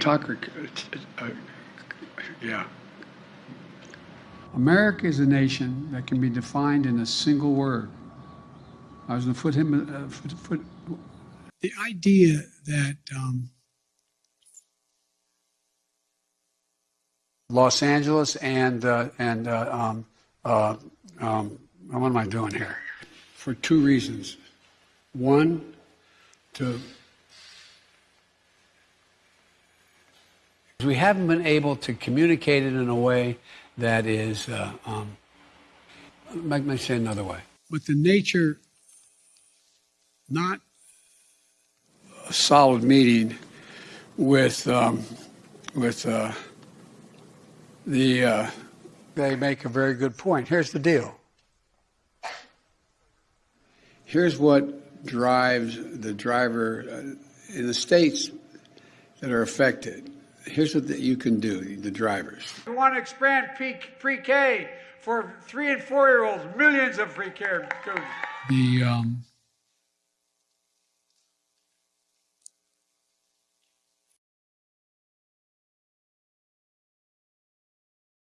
Tucker, uh, yeah. America is a nation that can be defined in a single word. I was going to put him. Uh, foot, foot, the idea that um, Los Angeles and uh, and uh, um, uh, um, what am I doing here? For two reasons. One, to we haven't been able to communicate it in a way that is. Uh, um, let me say another way. But the nature, not a solid meeting with um, with. Uh, the uh, they make a very good point. Here's the deal. Here's what drives the driver uh, in the states that are affected. Here's what you can do, the drivers. We want to expand pre-K for three and four year olds, millions of pre-K students. The um,